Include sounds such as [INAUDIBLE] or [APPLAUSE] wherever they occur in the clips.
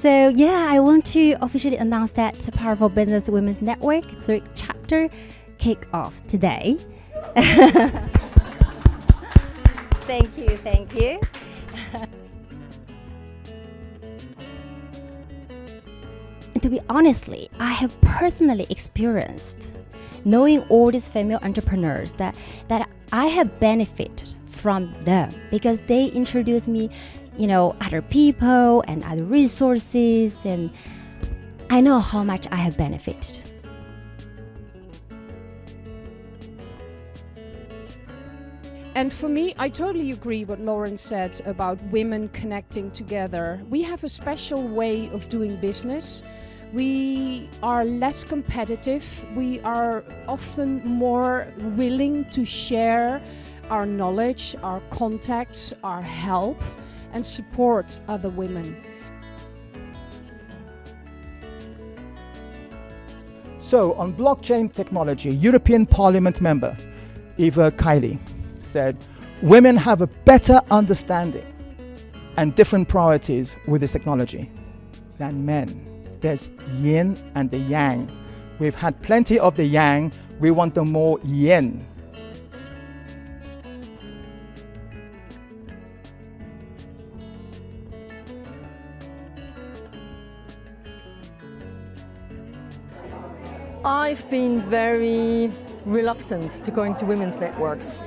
So yeah, I want to officially announce that Powerful Business Women's Network Zurich chapter kick off today. [LAUGHS] thank you, thank you. [LAUGHS] to be honestly, I have personally experienced knowing all these female entrepreneurs that that I have benefited from them because they introduce me, you know, other people and other resources and I know how much I have benefited. And for me, I totally agree what Lauren said about women connecting together. We have a special way of doing business. We are less competitive. We are often more willing to share our knowledge, our contacts, our help and support other women. So on blockchain technology, European Parliament member Eva Kaili said, women have a better understanding and different priorities with this technology than men. There's yin and the yang. We've had plenty of the yang, we want the more yin. I've been very reluctant to going to women's networks.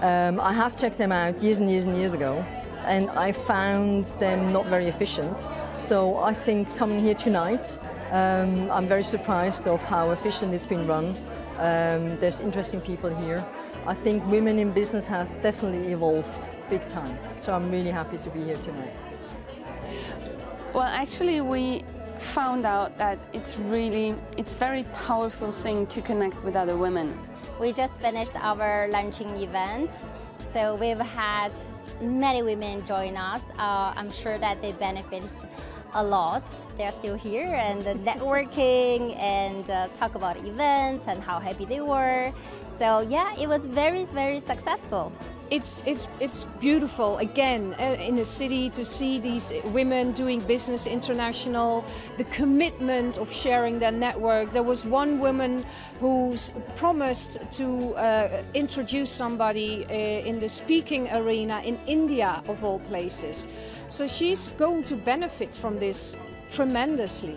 Um, I have checked them out years and years and years ago and I found them not very efficient. So I think coming here tonight, um, I'm very surprised of how efficient it's been run. Um, there's interesting people here. I think women in business have definitely evolved big time. So I'm really happy to be here tonight. Well, actually, we found out that it's really, it's very powerful thing to connect with other women. We just finished our launching event, so we've had many women join us. Uh, I'm sure that they benefited a lot. They're still here and networking and uh, talk about events and how happy they were. So yeah, it was very, very successful. It's, it's, it's beautiful, again, uh, in the city to see these women doing business international, the commitment of sharing their network. There was one woman who promised to uh, introduce somebody uh, in the speaking arena in India, of all places. So she's going to benefit from this tremendously.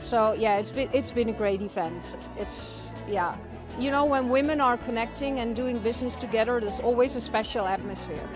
So yeah, it's been, it's been a great event. It's, yeah. You know, when women are connecting and doing business together, there's always a special atmosphere.